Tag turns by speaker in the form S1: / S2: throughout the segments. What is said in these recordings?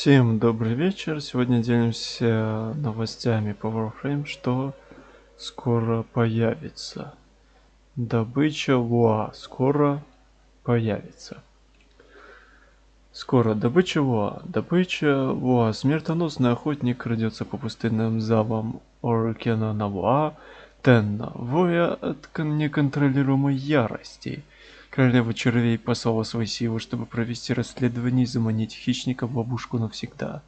S1: Всем добрый вечер. Сегодня делимся новостями по Warframe, что скоро появится. Добыча Луа скоро появится. Скоро добыча Луа. Добыча Луа. Смертоносный охотник крадется по пустынным залам Оркена на Луа. Тенна, воя от неконтролируемой ярости. Королева червей послала свои силы, чтобы провести расследование и заманить хищника в ловушку навсегда.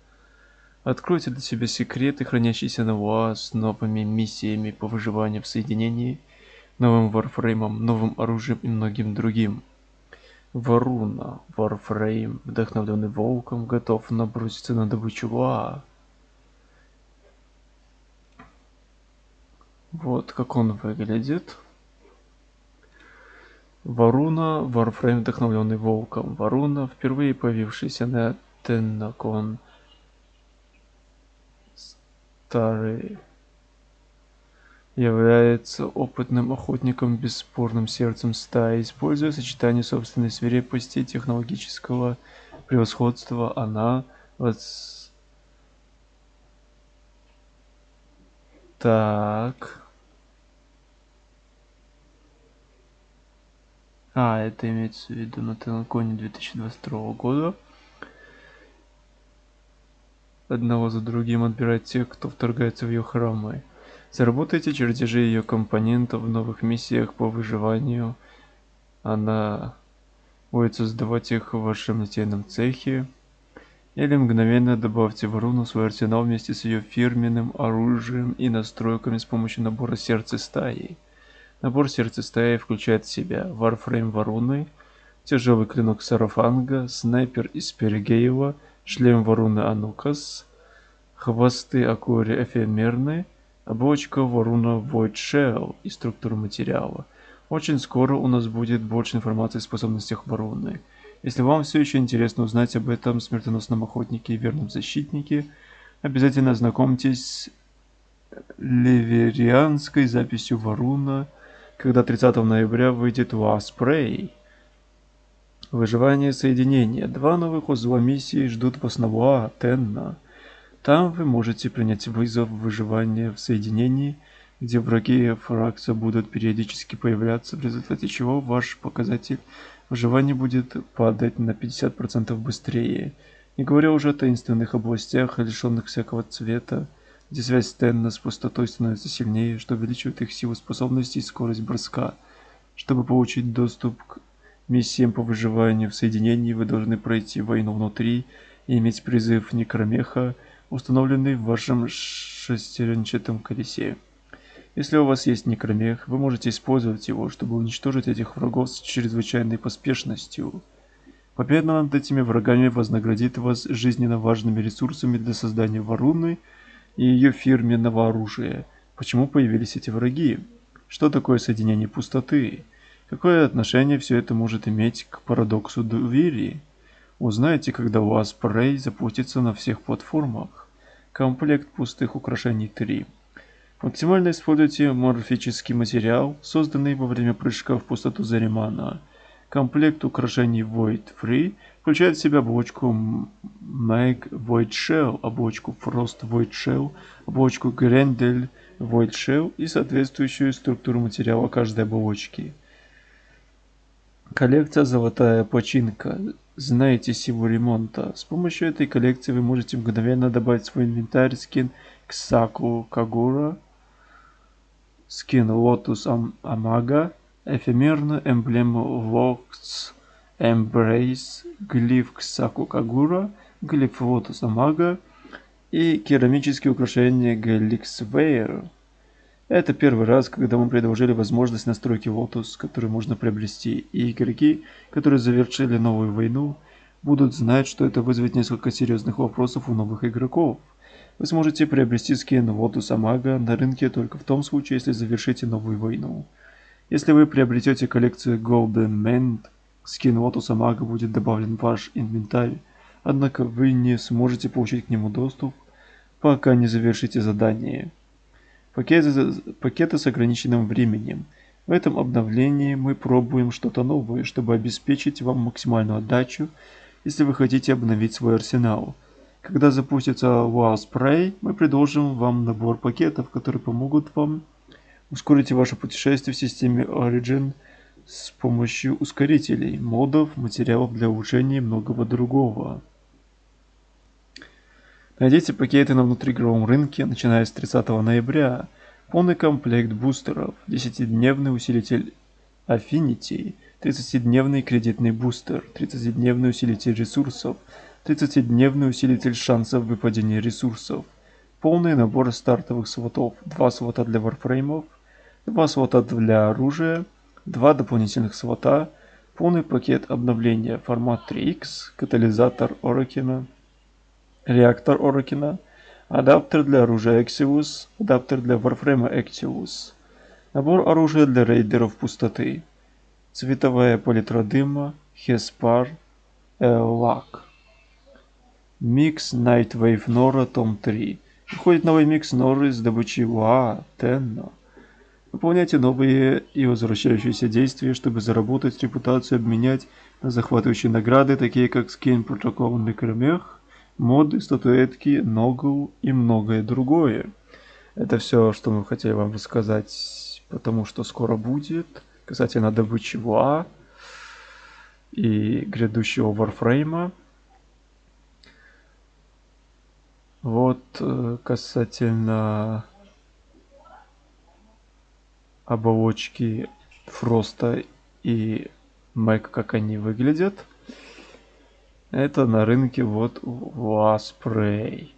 S1: Откройте для себя секреты, хранящиеся на ВОА с новыми миссиями по выживанию в соединении, новым варфреймом, новым оружием и многим другим. Варуна, Варфрейм, вдохновленный волком, готов наброситься на добычу ВОА. Вот как он выглядит. Варуна, Warframe вдохновленный волком. Варуна, впервые появившийся на Теннакон. Старый является опытным охотником бесспорным сердцем стаи, используя сочетание собственной свирепости и технологического превосходства, она вот так А, это имеется в виду на Телеконе 2022 года. Одного за другим отбирать тех, кто вторгается в ее храмы. Заработайте чертежи ее компонентов в новых миссиях по выживанию. Она будет создавать их в вашем литейном цехе. Или мгновенно добавьте в руну свой арсенал вместе с ее фирменным оружием и настройками с помощью набора сердца стаи. Набор сердца стаи включает в себя Warframe Варуны, тяжелый клинок Сарафанга, снайпер из Перегеева, шлем Варуны Анукас, хвосты Акури Эфемерны, оболочка Варуна Void Shell и структура материала. Очень скоро у нас будет больше информации о способностях Варуны. Если вам все еще интересно узнать об этом смертоносном охотнике и верном защитнике, обязательно ознакомьтесь с ливерианской записью Варуна – когда 30 ноября выйдет Wasprey. Выживание соединения. Два новых узла миссии ждут вас на Ва, Тенна. Там вы можете принять вызов выживания в соединении, где враги фракса будут периодически появляться, в результате чего ваш показатель выживания будет падать на 50% быстрее. Не говоря уже о таинственных областях, лишенных всякого цвета, где связь Стэнна с пустотой становится сильнее, что увеличивает их силу способностей и скорость броска. Чтобы получить доступ к миссиям по выживанию в соединении, вы должны пройти войну внутри и иметь призыв Некромеха, установленный в вашем шестеренчатом колесе. Если у вас есть Некромех, вы можете использовать его, чтобы уничтожить этих врагов с чрезвычайной поспешностью. Победа над этими врагами вознаградит вас жизненно важными ресурсами для создания Варуны – и ее фирменного оружия. Почему появились эти враги? Что такое соединение пустоты? Какое отношение все это может иметь к парадоксу доверия? Узнаете, когда у вас Prey запустится на всех платформах. Комплект пустых украшений 3. Максимально используйте морфический материал, созданный во время прыжка в пустоту Заримана. Комплект украшений Void Free включает в себя оболочку Mag Void Shell, оболочку Frost Void Shell, оболочку Grendel Void Shell и соответствующую структуру материала каждой оболочки. Коллекция «Золотая починка». Знаете силу ремонта. С помощью этой коллекции вы можете мгновенно добавить свой инвентарь скин Ксаку Кагура, скин Lotus Амага, эфемерную эмблему Vox Embrace, глиф Ксакукагура, глиф Лотоса Мага и керамические украшения Вейер. Это первый раз, когда мы предложили возможность настройки Lotus, которую можно приобрести, и игроки, которые завершили новую войну, будут знать, что это вызовет несколько серьезных вопросов у новых игроков. Вы сможете приобрести скин Lotus Мага на рынке только в том случае, если завершите новую войну. Если вы приобретете коллекцию Golden Mend, скин Лотуса Мага будет добавлен в ваш инвентарь, однако вы не сможете получить к нему доступ, пока не завершите задание. Пакеты, пакеты с ограниченным временем. В этом обновлении мы пробуем что-то новое, чтобы обеспечить вам максимальную отдачу, если вы хотите обновить свой арсенал. Когда запустится Wow Spray, мы предложим вам набор пакетов, которые помогут вам ускорить ваше путешествие в системе Origin с помощью ускорителей, модов, материалов для улучшения и многого другого. Найдите пакеты на внутриигровом рынке, начиная с 30 ноября. Полный комплект бустеров, 10-дневный усилитель Affinity, 30-дневный кредитный бустер, 30-дневный усилитель ресурсов, 30-дневный усилитель шансов выпадения ресурсов, полный набор стартовых свотов, 2 свота для варфреймов, 2 свота для оружия, 2 дополнительных свота, полный пакет обновления формат 3X, катализатор Оракина, реактор Оракина, адаптер для оружия Exivus, адаптер для варфрейма Activus, набор оружия для рейдеров пустоты, цветовая палитра дыма, Hespar, Eolac. Микс Nightwave Nora том 3. Выходит новый микс Норы с добычей УА, Тенно. Выполняйте новые и возвращающиеся действия, чтобы заработать репутацию, обменять на захватывающие награды, такие как скин протокол Некромех, моды, статуэтки, ногу и многое другое. Это все, что мы хотели вам рассказать, потому что скоро будет, касательно добычи ВА и грядущего Варфрейма. Вот э, касательно оболочки Фроста и Мэг, как они выглядят. Это на рынке вот Васпрей.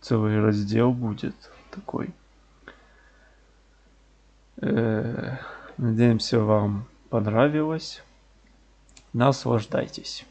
S1: Целый раздел будет такой. Э, надеемся, вам понравилось. Наслаждайтесь.